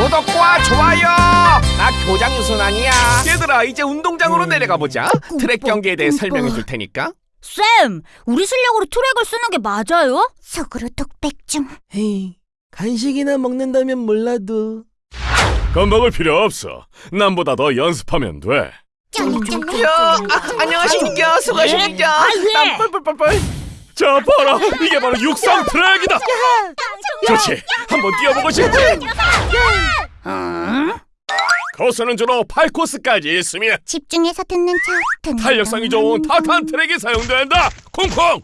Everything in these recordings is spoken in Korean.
구독과 좋아요. 나 교장 유순환이야. 얘들아 이제 운동장으로 내려가 보자. 트랙 경기에 대해 설명해 줄 테니까. 쌤, 우리 실력으로 트랙을 쓰는 게 맞아요? 속으로 독백 중. 헤이, 간식이나 먹는다면 몰라도 겁먹을 필요 없어. 남보다 더 연습하면 돼. 야, 아, 안녕하십니까. 수고하십니까. 아, 왜? 뻘뻘뻘뻘. 자, 봐라. 이게 바로 육상 트랙이다. 좋지. 한번 뛰어보고 싶지? 코스는 주로 8코스까지 있으며 집중해서 듣는 척. 탄력성이 척. 좋은 타탄 트랙이 사용된다. 콩콩.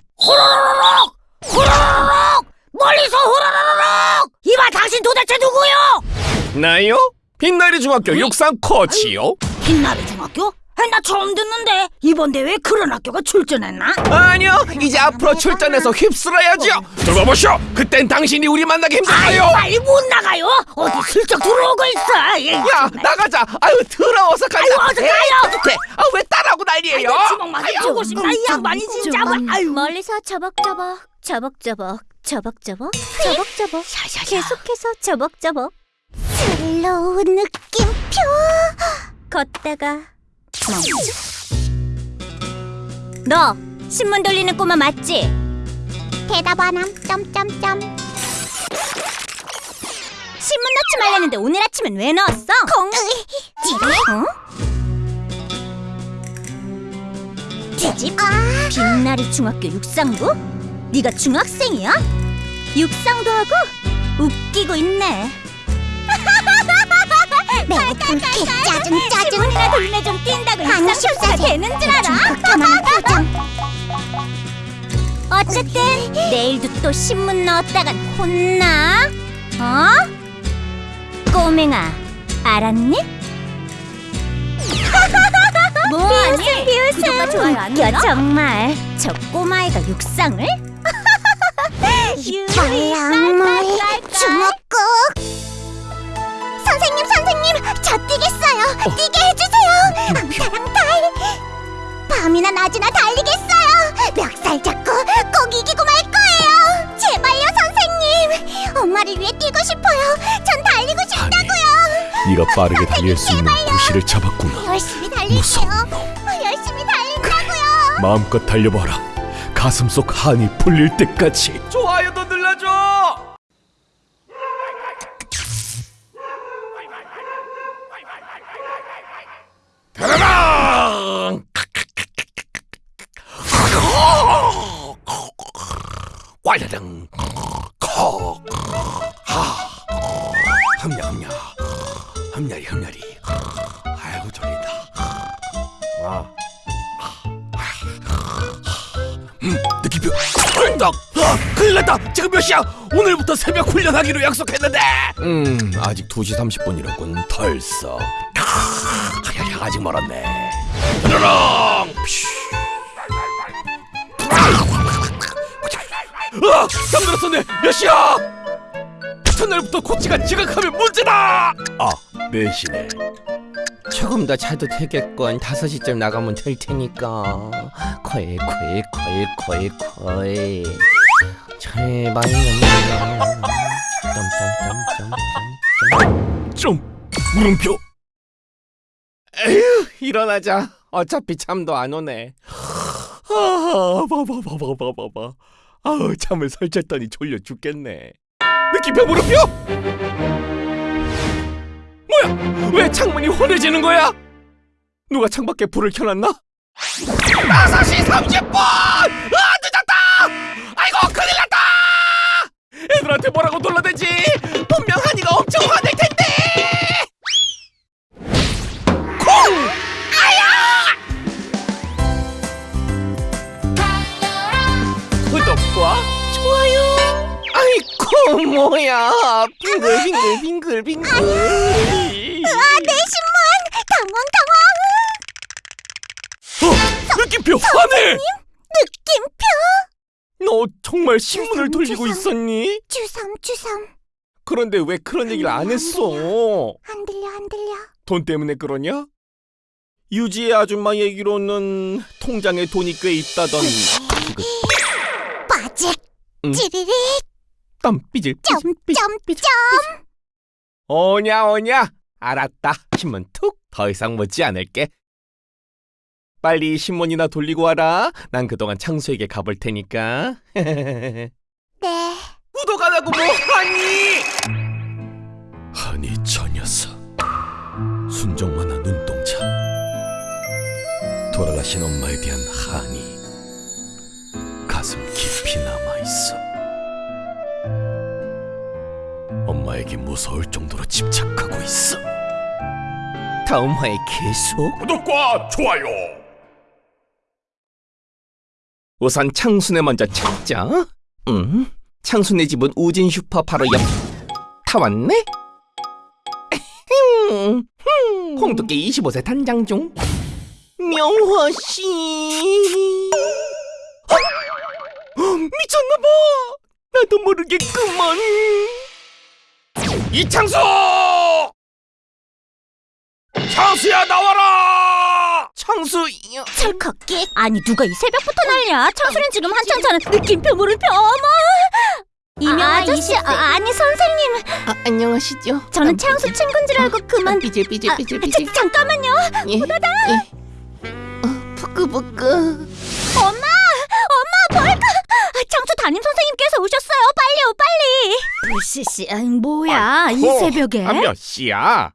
멀리서 후라라라락! 이봐, 당신 도대체 누구요? 나요? 빛나리 중학교 육상 코치요. 빛나리 중학교? 아, 나 처음 듣는데 이번 대회에 그런 학교가 출전했나? 아니요, 이제 앞으로 출전해서 휩쓸어야죠. 들어가 보시오. 그땐 당신이 우리 만나기 힘들어요. 빨리 못 나가요. 어디 슬쩍 들어오고 있어. 예. 야, 나가자. 아유, 더러워서 가자. 아유, 어서 가요. 네. 아, 왜 따라하고 난리예요? 아이고, 주먹만 주고 싶다. 이 양반이 진짜. 뭐, 아유. 멀리서 저벅저벅 저벅저벅 저벅저벅 저벅저벅 계속해서 저벅저벅 slow 느낌표 걷다가 너 신문 돌리는 꼬마 맞지? 대답 안함 점점점 신문 넣지 말랬는데 오늘 아침엔 왜 넣었어? 콩 찌릿 뒤집 아 빛나리 중학교 육상부? 네가 중학생이야? 육상도 하고 웃기고 있네. 불쾌 짜증 짜증 신문이나 돌매 좀 뛴다고 십사세. 되는 줄 알아? 어쨌든 내일도 또 신문 넣었다간 혼나. 어? 꼬맹아, 알았니? 뭐하니? 비웃음, 구독과 좋아요 안 눌러? 정말 저 꼬마애가 육상을? 말랑물 주먹국 선생님 저 뛰겠어요. 뛰게 해주세요. 앙타랑 달 밤이나 낮이나 달리겠어요. 멱살 잡고 꼭 이기고 말 거예요. 제발요 선생님. 엄마를 위해 뛰고 싶어요. 전 달리고 싶다고요. 네가 빠르게 달릴 수 있는 구실을 잡았구나. 열심히 달릴게요. 무서운 열심히 달린다고요. 마음껏 달려봐라. 가슴 속 한이 풀릴 때까지. 좋아요도 눌러줘. 꽈라랑 콕 하. 흠냐 흠냐 흠냐리 흠냐리. 아이고 졸린다. 아. 음, 느낌표. 딱 아, 큰일 났다. 지금 몇 시야? 오늘부터 새벽 훈련하기로 약속했는데. 음 아직 2시 30분이라군. 덜썩. 아, 아직 멀었네. 드르렁 아 잠들었었네 몇 시야? 첫날부터 코치가 지각하면 문제다! 아 4시네? 조금 더 자도 되겠건 5시쯤 나가면 될 테니까. 거의 거의 거의 거의 거의 제발 넘겨 땀땀땀땀땀 좀 물음표. 에휴 일어나자. 어차피 잠도 안 오네. 아 봐봐 봐봐 봐봐 아우 잠을 설쳤더니 졸려 죽겠네. 느낌표 물음표? 뭐야? 왜 창문이 환해지는 거야? 누가 창밖에 불을 켜놨나? 5시 30분 아 늦었다! 아이고 큰일 났다! 애들한테 뭐라고 놀라대지? 분명 한이가 엄청 화낼 텐데 구독과 좋아요. 아이고 뭐야. 빙글빙글 빙글빙글. 아내 신문! 당황 당황. 어 느낌표 화내! 느낌표 너 정말 신문을 돌리고 있었니? 주섬 주섬. 그런데 왜 그런 얘기를 안 했어? 안 들려 안 들려. 돈 때문에 그러냐? 유지의 아줌마 얘기로는 통장에 돈이 꽤 있다던 그빠 찌리릿. 땀 삐질 삐질 삐질 오냐 오냐. 알았다. 신문 툭. 더 이상 묻지 않을게. 빨리 신문이나 돌리고 와라. 난 그동안 창수에게 가볼 테니까. 네. 구독 안 하고 뭐하니? 아니 저 녀석. 순정만한 눈동자. 돌아가신 엄마에 대한 한이 가슴 깊이 남아있어. 엄마에게 무서울 정도로 집착하고 있어. 다음 화에 계속. 구독과 좋아요. 우선 창순에 먼저 찾자. 음 창순의 집은 우진 슈퍼 바로 옆. 다 왔네? 음, 음. 홍두깨 25세 단장 중. 명화씨. 어? 미쳤나봐. 나도 모르겠구먼 이창수 창수야 나와라! 창수 철컥기 아니 누가 이 새벽부터 난리야? 창수는 지금 한창 자는 느낌표 물음표. 어머! 이명아 아저씨 아, 아니 선생님. 아, 안녕하시죠. 저는 창수 친구인 줄 알고 그만. 삐질 삐질 아, 삐질 잠깐만요. 예. 예. 어, 부끄부끄. 엄마! 엄마 뭘까 아, 창수 담임 선생님께서 오셨어요. 빨리요 빨리. 불씨씨 뭐야 이 아이고, 새벽에? 아, 몇 시야?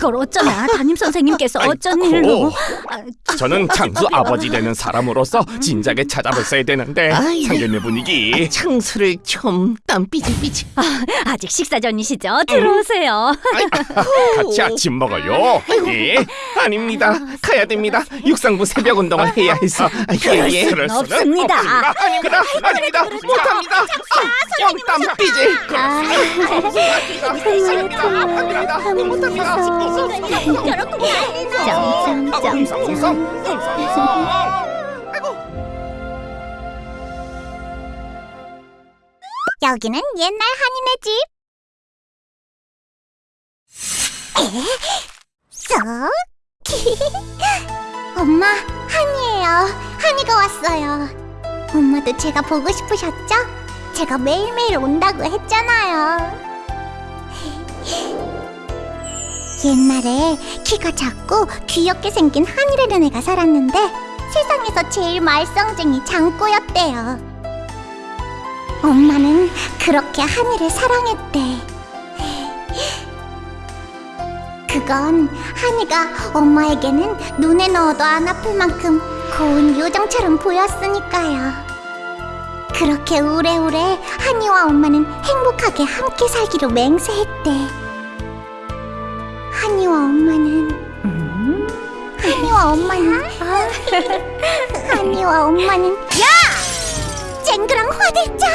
이걸 어쩌나 담임 선생님께서 아이고. 어쩐 일로 아, 저는 창수 아버지 되는 사람으로서 진작에 찾아뵀어야 되는데 아이. 상견례 분위기 창수를 좀땀 삐질삐질. 아직 식사 전이시죠 들어오세요 같이 아침 먹어요 예 아닙니다 가야 됩니다 육상부 새벽 운동을 해야 해서 아, 예, 예. 그럴 수는 없습니다. 아닙니다 아닙니다 못합니다 아, 영땀 삐질 아, 못합니다 못합니다 여기는 옛날 한인의 집. 에? 쏙. 엄마, 한이에요. 한이가 왔어요. 엄마도 제가 보고 싶으셨죠? 제가 매일매일 온다고 했잖아요. 옛날에 키가 작고 귀엽게 생긴 한이라는 애가 살았는데 세상에서 제일 말썽쟁이 장꼬였대요. 엄마는 그렇게 한이를 사랑했대. 그건 한이가 엄마에게는 눈에 넣어도 안 아플 만큼 고운 요정처럼 보였으니까요. 그렇게 오래오래 한이와 엄마는 행복하게 함께 살기로 맹세했대. 한이와 엄마는 한이와 엄마는 한이와 엄마는 야! 쨍그랑 화들짝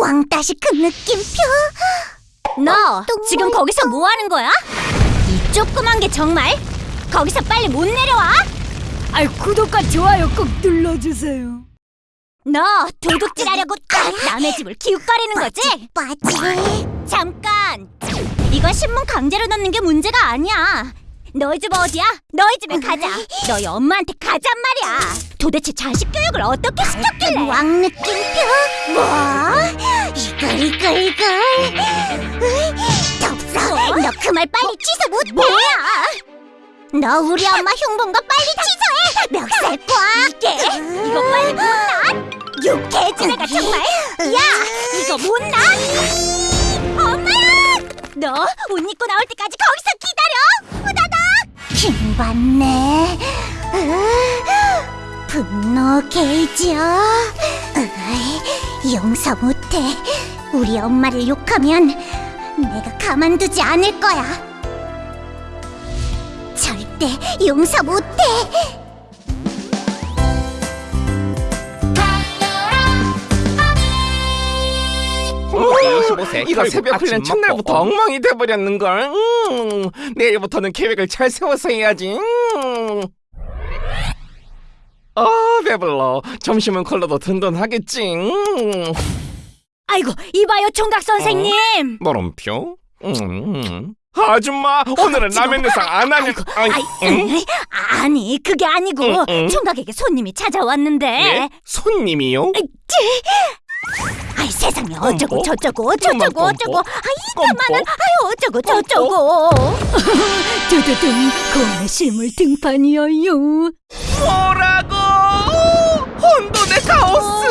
왕따시 그 느낌표 너또 지금 뭐 거기서 뭐 하는 거야? 이 조그만 게 정말 거기서 빨리 못 내려와? 아 구독과 좋아요 꼭 눌러주세요. 너 도둑질하려고 남의 집을 기웃거리는 거지? 빠지 잠깐! 이건 신문 강제로 넣는 게 문제가 아니야. 너희 집 어디야? 너희 집에 가자. 너희 엄마한테 가잔 말이야. 도대체 자식 교육을 어떻게 시켰길래? 왕 느낌표 뭐? 이걸 이걸 이걸 덥석 너그 말 빨리 취소 못해 뭐야 너 우리 엄마 흉본 거 빨리 취소해 멱살 꽉 이게 이거 빨리 못나? 애가 정말. 야 이거 못나? 너옷 입고 나올 때까지 거기서 기다려. 후다닥. 킹받네. 으, 분노 게이지요 으이, 용서 못해. 우리 엄마를 욕하면 내가 가만두지 않을 거야. 절대 용서 못해 홍두깨 25세 이거 새벽 훈련 첫날부터 엉망이 돼버렸는걸 음, 내일부터는 계획을 잘 세워서 해야지 음. 아 배불러 점심은 컬러도 든든하겠지 음. 아이고 이봐요 총각 선생님. 물음표 음, 음. 아줌마 오늘은 라면 내상 안 하냐? 아이, 아이, 응? 아니 그게 아니고 응, 응. 총각에게 손님이 찾아왔는데 예? 손님이요? 아이 세상에 어쩌고 꼼꼼. 저쩌고 어쩌고 꼼꼼. 어쩌고 아이. 가만한 아이 어쩌고 저쩌고 두두둥 고안의 실물 등판이어요 뭐라고? 혼돈의 카오스!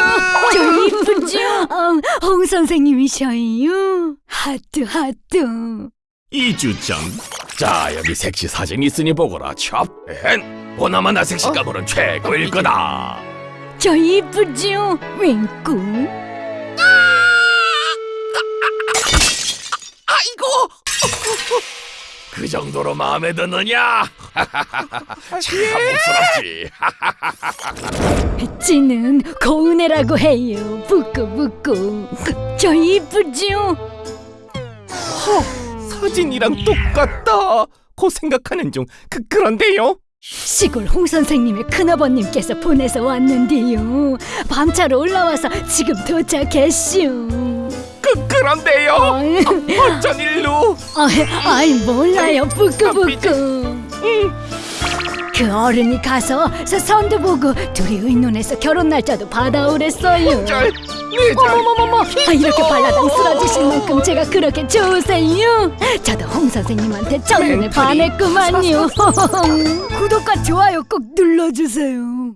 저 이쁘죠? 어, 홍 선생님이셔요 하트 하트 이주점. 자 여기 섹시 사진 있으니 보거라. 찹. 엔. 보나마나 섹시 가물은 최고일 거다. 저 이쁘죠? 윙꾸 아이고! 그 정도로 마음에 드느냐? 참 목스럽지. 찌는 고은혜라고 해요 부끄부끄 저 이쁘죠? 사진이랑 똑같다. 고 생각하는 중 그, 그런데요? 시골 홍 선생님의 큰아버님께서 보내서 왔는데요. 밤차로 올라와서 지금 도착했슈. 그, 그런데요? 아이, 어쩐 일로? 아이, 아이 몰라요, 부끄부끄. 그 어른이 가서 서 선도 보고 둘이 의논해서 결혼 날짜도 받아오랬어요. 절, 네 절. 어머머머머, 아, 이렇게 발라당 쓰러지실 만큼 제가 그렇게 좋으세요. 저도 홍 선생님한테 첫눈에. 반했구만요. 구독과 좋아요 꼭 눌러주세요.